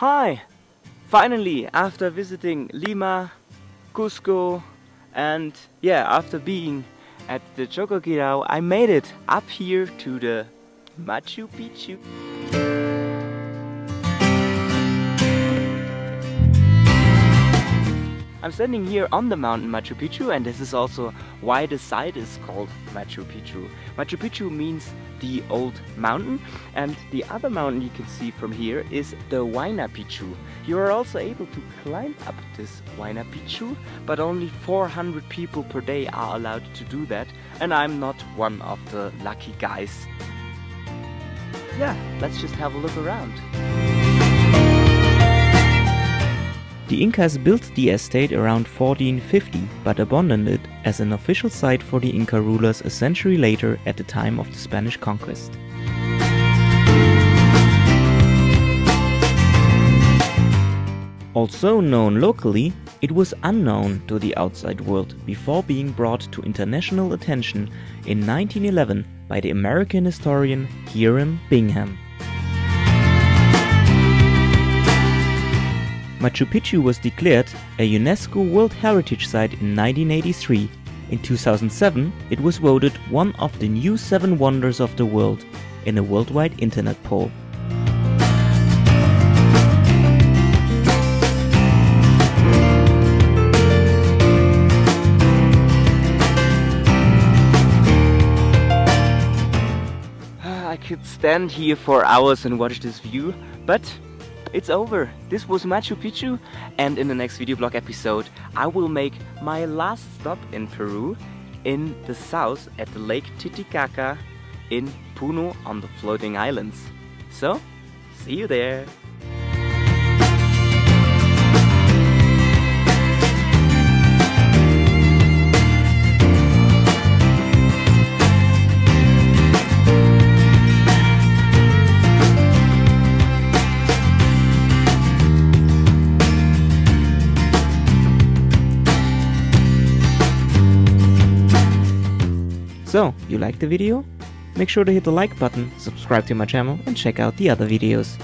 Hi! Finally, after visiting Lima, Cusco, and yeah, after being at the Choquequirao, I made it up here to the Machu Picchu. I'm standing here on the mountain Machu Picchu and this is also why the site is called Machu Picchu. Machu Picchu means the old mountain and the other mountain you can see from here is the Huayna Picchu. You are also able to climb up this Huayna Picchu but only 400 people per day are allowed to do that and I'm not one of the lucky guys. Yeah, let's just have a look around. The Incas built the estate around 1450 but abandoned it as an official site for the Inca rulers a century later at the time of the Spanish conquest. Also known locally, it was unknown to the outside world before being brought to international attention in 1911 by the American historian Hiram Bingham. Machu Picchu was declared a UNESCO World Heritage Site in 1983. In 2007, it was voted one of the new seven wonders of the world in a worldwide internet poll. I could stand here for hours and watch this view, but it's over. This was Machu Picchu and in the next video blog episode I will make my last stop in Peru in the south at the lake Titicaca in Puno on the floating islands. So, see you there! So, you liked the video? Make sure to hit the like button, subscribe to my channel and check out the other videos.